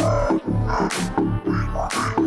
Oh, my God.